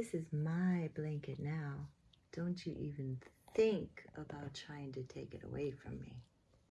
this is my blanket now. Don't you even think about trying to take it away from me.